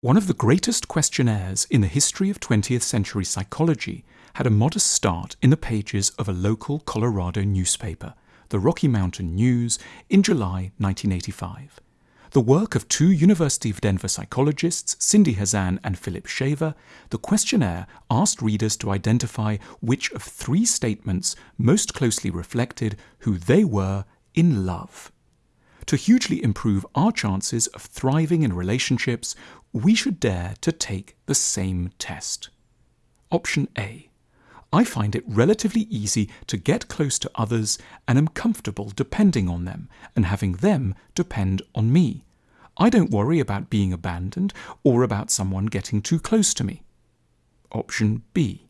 One of the greatest questionnaires in the history of 20th century psychology had a modest start in the pages of a local Colorado newspaper, the Rocky Mountain News, in July 1985. The work of two University of Denver psychologists, Cindy Hazan and Phillip Shaver, the questionnaire asked readers to identify which of three statements most closely reflected who they were in love. To hugely improve our chances of thriving in relationships, we should dare to take the same test. Option A. I find it relatively easy to get close to others and am comfortable depending on them and having them depend on me. I don't worry about being abandoned or about someone getting too close to me. Option B.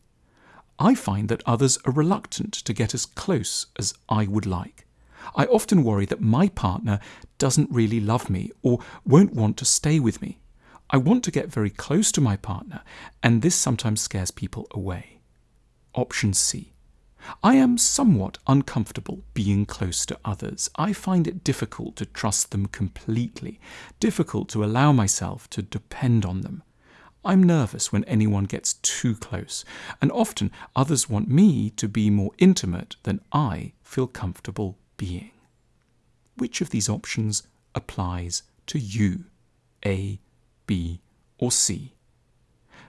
I find that others are reluctant to get as close as I would like. I often worry that my partner doesn't really love me or won't want to stay with me. I want to get very close to my partner, and this sometimes scares people away. Option C. I am somewhat uncomfortable being close to others. I find it difficult to trust them completely, difficult to allow myself to depend on them. I'm nervous when anyone gets too close, and often others want me to be more intimate than I feel comfortable being. Which of these options applies to you? A, B, or C?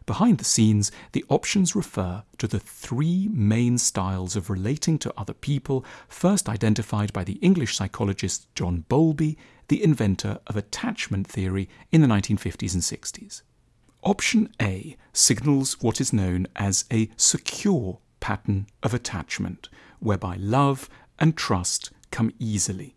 Behind the scenes, the options refer to the three main styles of relating to other people, first identified by the English psychologist John Bowlby, the inventor of attachment theory in the 1950s and 60s. Option A signals what is known as a secure pattern of attachment, whereby love and trust come easily.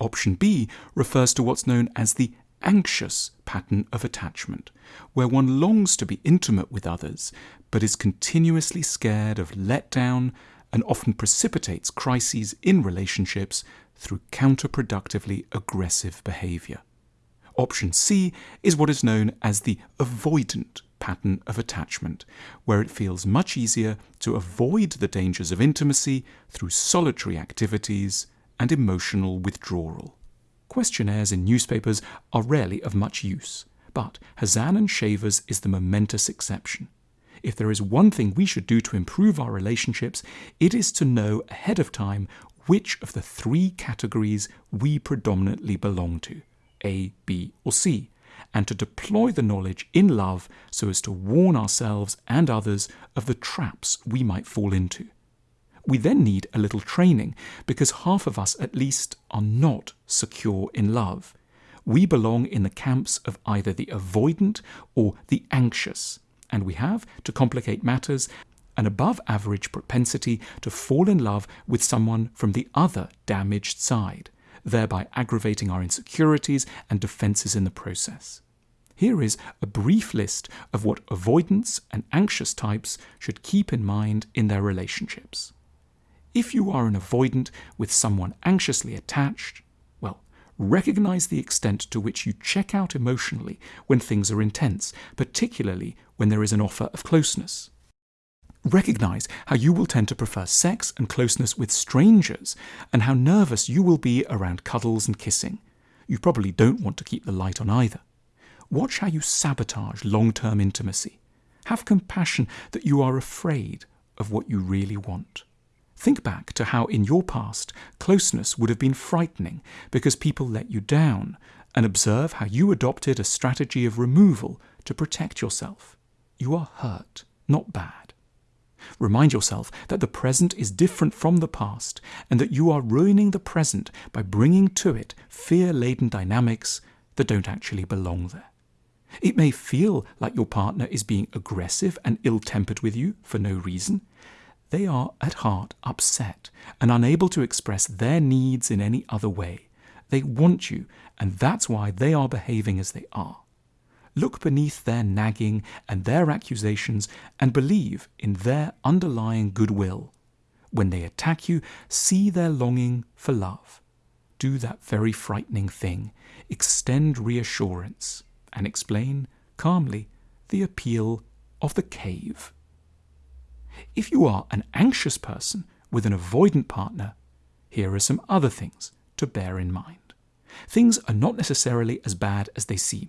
Option B refers to what's known as the anxious pattern of attachment, where one longs to be intimate with others, but is continuously scared of letdown and often precipitates crises in relationships through counterproductively aggressive behavior. Option C is what is known as the avoidant pattern of attachment, where it feels much easier to avoid the dangers of intimacy through solitary activities and emotional withdrawal. Questionnaires in newspapers are rarely of much use, but Hazan and Shaver's is the momentous exception. If there is one thing we should do to improve our relationships, it is to know ahead of time which of the three categories we predominantly belong to A, B, or C, and to deploy the knowledge in love so as to warn ourselves and others of the traps we might fall into. We then need a little training because half of us at least are not secure in love. We belong in the camps of either the avoidant or the anxious, and we have, to complicate matters, an above average propensity to fall in love with someone from the other damaged side, thereby aggravating our insecurities and defenses in the process. Here is a brief list of what avoidance and anxious types should keep in mind in their relationships. If you are an avoidant with someone anxiously attached, well, recognize the extent to which you check out emotionally when things are intense, particularly when there is an offer of closeness. Recognize how you will tend to prefer sex and closeness with strangers, and how nervous you will be around cuddles and kissing. You probably don't want to keep the light on either. Watch how you sabotage long term intimacy. Have compassion that you are afraid of what you really want. Think back to how in your past closeness would have been frightening because people let you down, and observe how you adopted a strategy of removal to protect yourself. You are hurt, not bad. Remind yourself that the present is different from the past and that you are ruining the present by bringing to it fear laden dynamics that don't actually belong there. It may feel like your partner is being aggressive and ill tempered with you for no reason, they are at heart upset and unable to express their needs in any other way. They want you, and that's why they are behaving as they are. Look beneath their nagging and their accusations and believe in their underlying goodwill. When they attack you, see their longing for love. Do that very frightening thing. Extend reassurance and explain calmly the appeal of the cave. If you are an anxious person with an avoidant partner, here are some other things to bear in mind. Things are not necessarily as bad as they seem.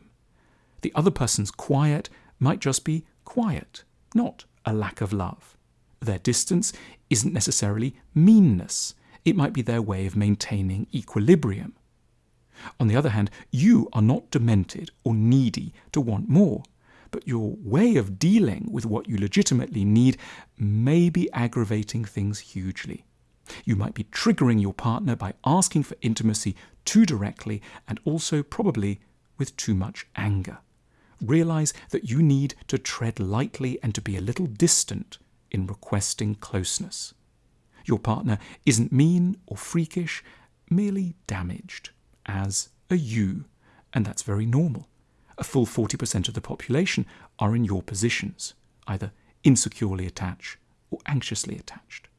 The other person's quiet might just be quiet, not a lack of love. Their distance isn't necessarily meanness, it might be their way of maintaining equilibrium. On the other hand, you are not demented or needy to want more, but your way of dealing with what you legitimately need may be aggravating things hugely. You might be triggering your partner by asking for intimacy too directly and also probably with too much anger. Realize that you need to tread lightly and to be a little distant in requesting closeness. Your partner isn't mean or freakish, merely damaged as a you, and that's very normal. A full 40% of the population are in your positions, either insecurely attached or anxiously attached.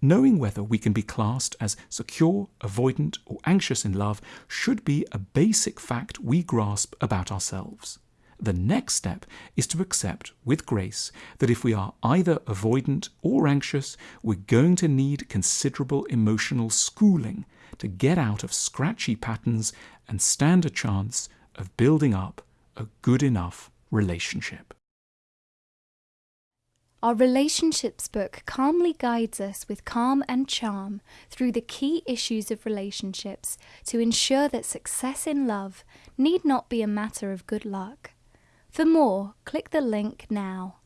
Knowing whether we can be classed as secure, avoidant, or anxious in love should be a basic fact we grasp about ourselves. The next step is to accept with grace that if we are either avoidant or anxious, we're going to need considerable emotional schooling to get out of scratchy patterns and stand a chance of building up a good enough relationship. Our relationships book calmly guides us with calm and charm through the key issues of relationships to ensure that success in love need not be a matter of good luck. For more, click the link now.